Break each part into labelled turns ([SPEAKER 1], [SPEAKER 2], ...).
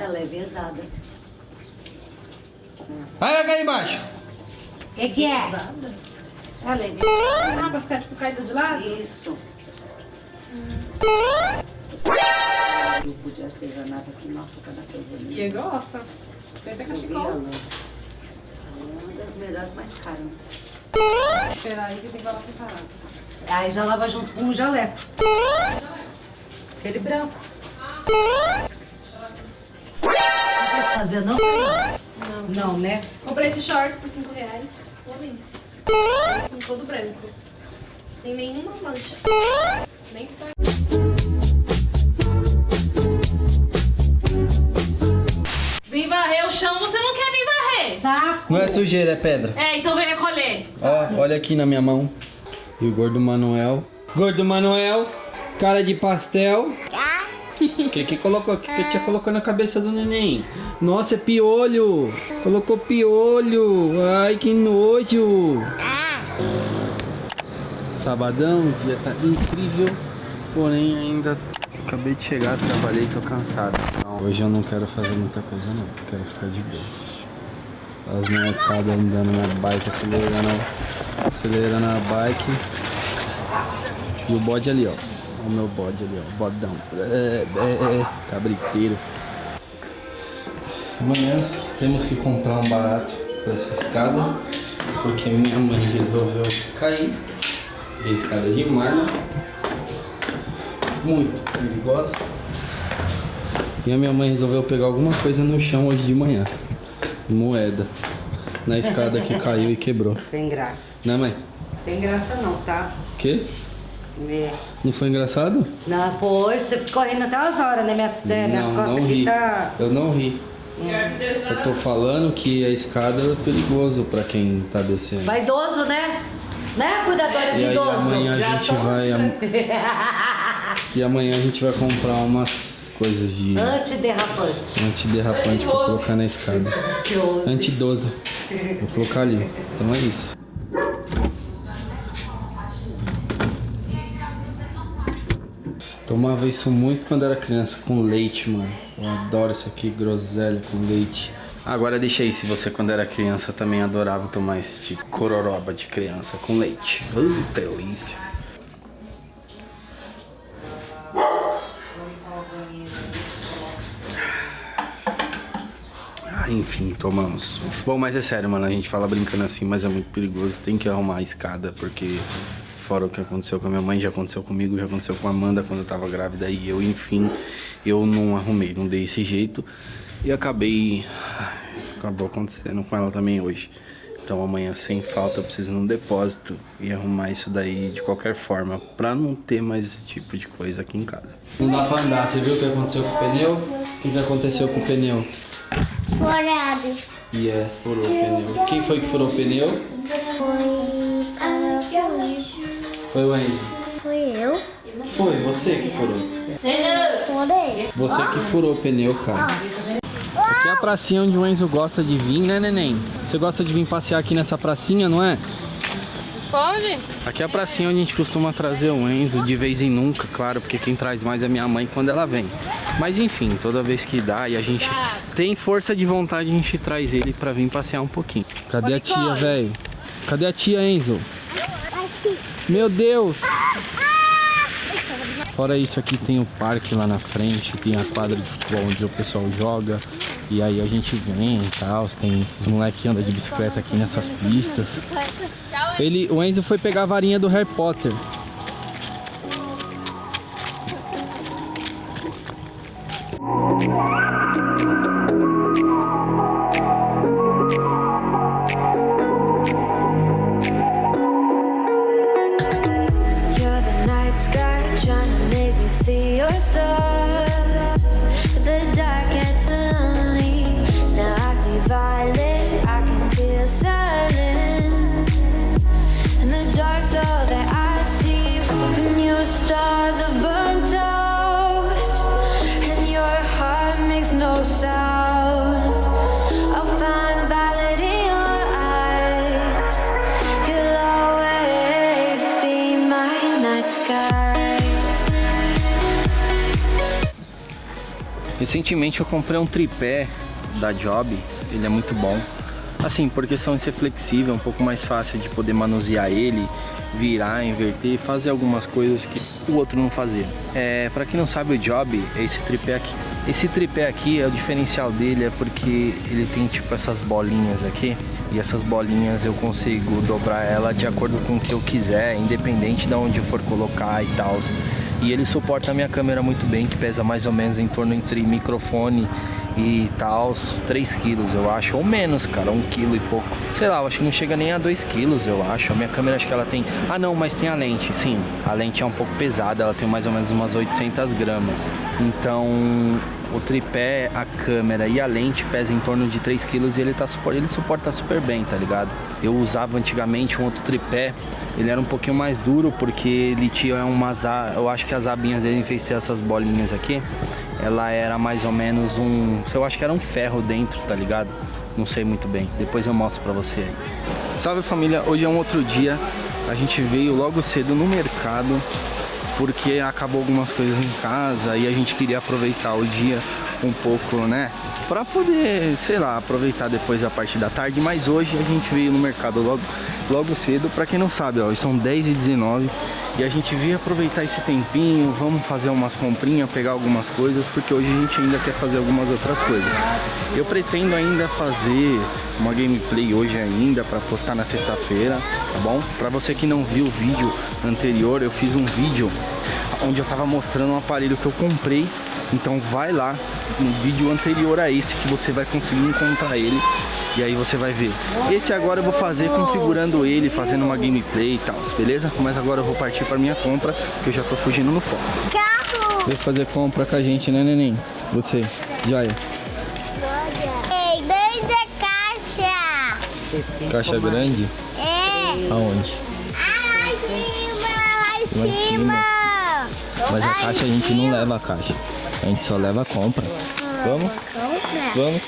[SPEAKER 1] Ela é pesada.
[SPEAKER 2] Vai, vai cair embaixo.
[SPEAKER 1] O que, que é? Ela é pesada.
[SPEAKER 3] Ah, pra ficar tipo caída de lado?
[SPEAKER 1] Isso. Não podia ter nada aqui. Nossa, cada coisa linda.
[SPEAKER 3] E é grossa. Tem até cachecol.
[SPEAKER 1] Essa é uma das melhores mais caras.
[SPEAKER 3] Espera aí que tem que lavar separado.
[SPEAKER 1] Aí já lava junto com o jaleco. Aquele branco. Não não?
[SPEAKER 3] Não.
[SPEAKER 1] Não, né?
[SPEAKER 3] Comprei esse shorts por 5 reais. Tô lindo. Assim, todo branco. Sem nenhuma mancha. Nem está. Vim varrer o chão, você não quer vir varrer?
[SPEAKER 1] Saco.
[SPEAKER 2] Não é sujeira, é pedra.
[SPEAKER 3] É, então vem recolher.
[SPEAKER 2] Ó, olha aqui na minha mão. E o gordo Manuel. Gordo Manuel, cara de pastel. Que que colocou? Que que tinha colocou na cabeça do neném? Nossa, é piolho. Colocou piolho. Ai, que nojo. Sabadão, o dia tá incrível. Porém, ainda acabei de chegar, trabalhei, tô cansado. Hoje eu não quero fazer muita coisa não. Quero ficar de boa. As molecadas andando na bike, acelerando, acelerando a bike. E o bode ali, ó. Olha o meu bode ali, ó. Bodão. É, é, é, cabriteiro. Amanhã temos que comprar um barato para essa escada. Porque minha mãe resolveu cair. E a escada de mármore. Muito perigosa. E a minha mãe resolveu pegar alguma coisa no chão hoje de manhã. Moeda. Na escada que caiu e quebrou.
[SPEAKER 1] Sem graça.
[SPEAKER 2] Né, mãe?
[SPEAKER 1] Tem graça não, tá?
[SPEAKER 2] Que?
[SPEAKER 1] É.
[SPEAKER 2] Não foi engraçado?
[SPEAKER 1] Não, foi. Você ficou rindo até umas horas, né? Minhas, minhas
[SPEAKER 2] não,
[SPEAKER 1] costas
[SPEAKER 2] não
[SPEAKER 1] aqui
[SPEAKER 2] ri.
[SPEAKER 1] tá...
[SPEAKER 2] Eu não ri. Eu tô falando que a escada é perigoso pra quem tá descendo.
[SPEAKER 1] Vaidoso, né? Né, cuidadora
[SPEAKER 2] E
[SPEAKER 1] de
[SPEAKER 2] aí
[SPEAKER 1] idoso?
[SPEAKER 2] amanhã a
[SPEAKER 1] Já
[SPEAKER 2] gente
[SPEAKER 1] tô-
[SPEAKER 2] vai. E amanhã a gente vai comprar umas coisas de
[SPEAKER 1] Antiderrapante.
[SPEAKER 2] antiderrapante pra colocar na escada.
[SPEAKER 1] Antidoso.
[SPEAKER 2] Antidoso. Vou colocar ali. Então é isso. Tomava isso muito quando era criança, com leite, mano. Eu adoro isso aqui, groselha com leite. Agora deixa aí, se você quando era criança também adorava tomar esse cororoba de criança com leite. Uh, delícia. Ah, enfim, tomamos. Bom, mas é sério, mano. A gente fala brincando assim, mas é muito perigoso. Tem que arrumar a escada, porque fora o que aconteceu com a minha mãe, já aconteceu comigo, já aconteceu com a Amanda quando eu tava grávida. E eu, enfim, eu não arrumei, não dei esse jeito. E acabei. Acabou acontecendo com ela também hoje. Então amanhã, sem falta, eu preciso ir num depósito e arrumar isso daí de qualquer forma, pra não ter mais esse tipo de coisa aqui em casa. Não dá pra andar, você viu o que aconteceu com o pneu? O que que aconteceu com o pneu?
[SPEAKER 4] Furado.
[SPEAKER 2] Yes, furou o pneu. Quem foi que furou o pneu?
[SPEAKER 4] Foi. Foi.
[SPEAKER 2] Foi o Enzo.
[SPEAKER 4] Foi eu.
[SPEAKER 2] Foi, você que furou.
[SPEAKER 4] Furei.
[SPEAKER 2] Você que furou o pneu, cara. Aqui é a pracinha onde o Enzo gosta de vir, né, neném? Você gosta de vir passear aqui nessa pracinha, não é?
[SPEAKER 3] Pode?
[SPEAKER 2] Aqui é a pracinha onde a gente costuma trazer o Enzo de vez em nunca, claro, porque quem traz mais é minha mãe quando ela vem. Mas enfim, toda vez que dá e a gente tem força de vontade, a gente traz ele pra vir passear um pouquinho. Cadê a tia, velho? Cadê a tia, Enzo? Meu Deus! Fora isso aqui tem o parque lá na frente, tem a quadra de futebol onde o pessoal joga. E aí a gente vem e tal, tem os moleques que andam de bicicleta aqui nessas pistas. Ele, o Enzo foi pegar a varinha do Harry Potter. Recentemente eu comprei um tripé da Job, ele é muito bom. Assim, por questão de ser flexível, um pouco mais fácil de poder manusear ele, virar, inverter, fazer algumas coisas que o outro não fazia. É, para quem não sabe, o Job é esse tripé aqui. Esse tripé aqui, é o diferencial dele é porque ele tem tipo essas bolinhas aqui. E essas bolinhas eu consigo dobrar ela de acordo com o que eu quiser, independente de onde eu for colocar e tal. E ele suporta a minha câmera muito bem, que pesa mais ou menos em torno entre microfone e tal, 3 quilos eu acho, ou menos, cara, 1 quilo e pouco. Sei lá, eu acho que não chega nem a 2 quilos, eu acho. A minha câmera acho que ela tem... Ah não, mas tem a lente, sim. A lente é um pouco pesada, ela tem mais ou menos umas 800 gramas. Então, o tripé, a câmera e a lente pesam em torno de 3 kg e ele, tá, ele suporta super bem, tá ligado? Eu usava antigamente um outro tripé, ele era um pouquinho mais duro porque ele tinha umas... Eu acho que as abinhas dele fez essas bolinhas aqui. Ela era mais ou menos um... Eu acho que era um ferro dentro, tá ligado? Não sei muito bem, depois eu mostro pra você. Salve família, hoje é um outro dia. A gente veio logo cedo no mercado porque acabou algumas coisas em casa e a gente queria aproveitar o dia um pouco, né? Pra poder, sei lá, aproveitar depois a parte da tarde. Mas hoje a gente veio no mercado logo, logo cedo. Pra quem não sabe, ó, são 10h19 e a gente veio aproveitar esse tempinho. Vamos fazer umas comprinhas, pegar algumas coisas, porque hoje a gente ainda quer fazer algumas outras coisas. Eu pretendo ainda fazer uma gameplay hoje ainda para postar na sexta-feira, tá bom? Pra você que não viu o vídeo anterior, eu fiz um vídeo onde eu tava mostrando um aparelho que eu comprei então vai lá no vídeo anterior a esse que você vai conseguir encontrar ele e aí você vai ver. Esse agora eu vou fazer configurando ele, fazendo uma gameplay e tal, beleza? Mas agora eu vou partir para minha compra, que eu já tô fugindo no foco.
[SPEAKER 4] Carro!
[SPEAKER 2] Vai fazer compra com a gente, né, neném? Você, Jaya.
[SPEAKER 4] Ei, dois é caixa.
[SPEAKER 2] Caixa grande?
[SPEAKER 4] É.
[SPEAKER 2] Aonde?
[SPEAKER 4] Ah, lá em cima, Lá em cima.
[SPEAKER 2] Mas a caixa a gente não leva a caixa. A gente só leva a compra. Vamos?
[SPEAKER 4] Compra.
[SPEAKER 2] Vamos?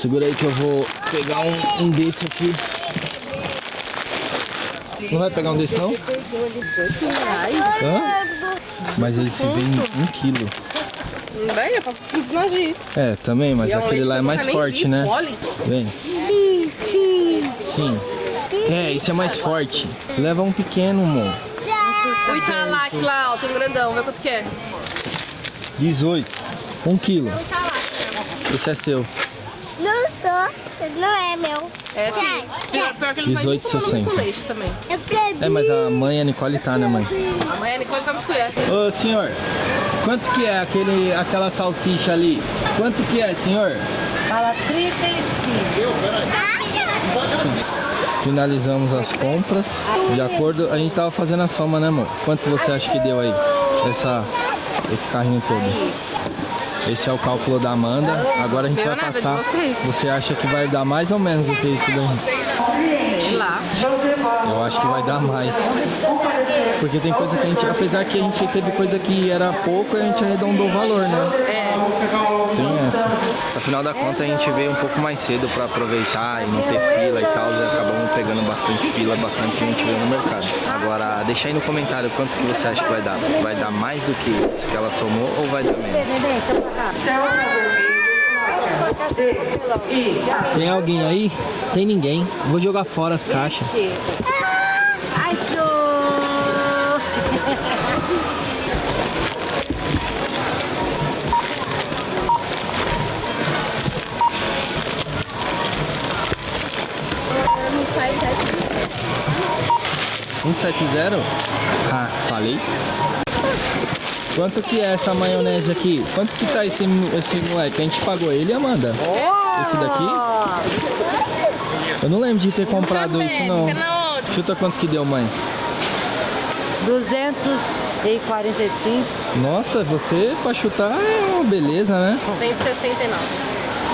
[SPEAKER 2] Segura aí que eu vou pegar um, um desse aqui. Não vai pegar um desse não? Hã? Mas esse vem um quilo.
[SPEAKER 3] Bem, é pra.
[SPEAKER 2] É, também, mas
[SPEAKER 3] é um
[SPEAKER 2] aquele lá é mais forte, né? Vem.
[SPEAKER 4] Sim, sim.
[SPEAKER 2] Sim. É, esse é mais forte. Leva um pequeno, amor.
[SPEAKER 3] O Italac lá, ó, tem um grandão, vê quanto que é.
[SPEAKER 2] 18. Um quilo. Esse é seu.
[SPEAKER 4] Não sou. Não é meu.
[SPEAKER 3] É sim. Pior, pior que ele não vai nem
[SPEAKER 2] 18,60.
[SPEAKER 3] tomar muito leite também.
[SPEAKER 4] Eu.
[SPEAKER 2] É, mas a mãe, a Nicole tá, né, mãe?
[SPEAKER 3] Amanhã a Nicole come colher.
[SPEAKER 2] Ô, senhor, quanto que é aquele, aquela salsicha ali? Quanto que é, senhor?
[SPEAKER 1] Fala 35.
[SPEAKER 2] Finalizamos as compras. De acordo, a gente tava fazendo a soma, né, amor? Quanto você acha que deu aí? Essa, esse carrinho todo. Esse é o cálculo da Amanda. Agora a gente vai passar. Você acha que vai dar mais ou menos do que isso daí?
[SPEAKER 3] Sei lá.
[SPEAKER 2] Eu acho que vai dar mais. Porque tem coisa que a gente, apesar que a gente teve coisa que era pouco, a gente arredondou o valor, né?
[SPEAKER 3] É.
[SPEAKER 2] Afinal da conta a gente veio um pouco mais cedo pra aproveitar e não ter fila e tal, e acabamos pegando bastante fila, bastante gente veio no mercado. Agora, deixa aí no comentário quanto que você acha que vai dar. Vai dar mais do que isso que ela somou ou vai dar menos? Tem alguém aí? Tem ninguém. Vou jogar fora as caixas. 170? Ah, falei. Quanto que é essa maionese aqui? Quanto que tá esse, esse moleque? A gente pagou ele, Amanda? Esse daqui? Eu não lembro de ter comprado isso não. Chuta quanto que deu, mãe.
[SPEAKER 1] 245.
[SPEAKER 2] Nossa, você pra chutar é uma beleza, né?
[SPEAKER 3] 169.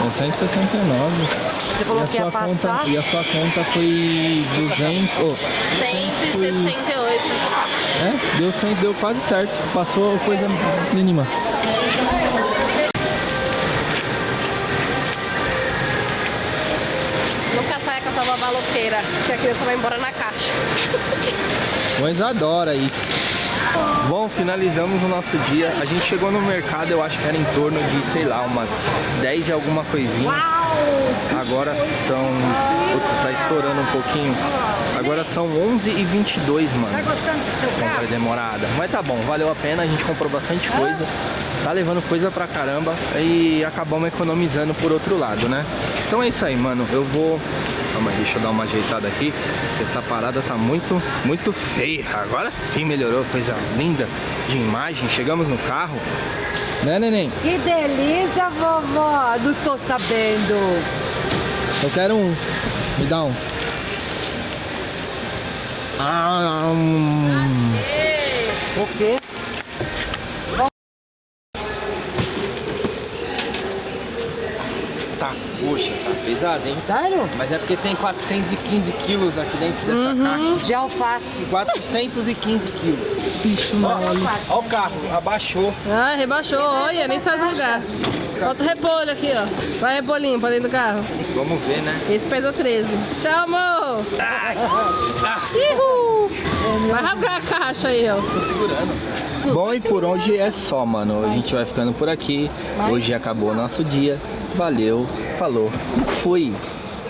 [SPEAKER 2] É 169.
[SPEAKER 1] Você
[SPEAKER 2] E
[SPEAKER 1] falou
[SPEAKER 2] a
[SPEAKER 1] que ia
[SPEAKER 2] sua conta,
[SPEAKER 1] passar.
[SPEAKER 2] e a sua conta foi 200. Oh,
[SPEAKER 3] 168.
[SPEAKER 2] é, deu 100, deu quase certo. Passou coisa mínima.
[SPEAKER 3] Nunca saia com essa babá louqueira, que a criança vai embora na caixa.
[SPEAKER 2] Mas adora isso. Bom, finalizamos o nosso dia. A gente chegou no mercado, eu acho que era em torno de, sei lá, umas 10 e alguma coisinha. Agora são... Puta, tá estourando um pouquinho. Agora são 11 e 22 mano. Compra
[SPEAKER 1] carro?
[SPEAKER 2] demorada. Mas tá bom, valeu a pena, a gente comprou bastante coisa. Tá levando coisa pra caramba e acabamos economizando por outro lado, né? Então é isso aí, mano. Eu vou... Calma aí, deixa eu dar uma ajeitada aqui. Essa parada tá muito, muito feia. Agora sim melhorou, coisa linda de imagem. Chegamos no carro. Né, neném?
[SPEAKER 1] Que delícia, vovó. Não tô sabendo.
[SPEAKER 2] Eu quero um. Me dá um. Ah, hum.
[SPEAKER 1] O quê?
[SPEAKER 2] Tá, poxa, hein?
[SPEAKER 1] Sério?
[SPEAKER 2] Mas é porque tem 415 quilos aqui dentro dessa caixa.
[SPEAKER 1] De alface.
[SPEAKER 2] 415 quilos. Bicho, mano. Ó o carro, abaixou.
[SPEAKER 5] Ah, rebaixou, olha, nem sai do lugar. Falta o repolho aqui, ó. Vai repolhinho pra dentro do carro.
[SPEAKER 2] Vamos ver, né?
[SPEAKER 5] Esse pesa 13. Tchau, amor! Ihu! Vai rasgar a caixa aí, ó.
[SPEAKER 2] Tô segurando. Bom, e por hoje é só, mano. A gente vai ficando por aqui. Hoje acabou o nosso dia. Valeu, falou, fui.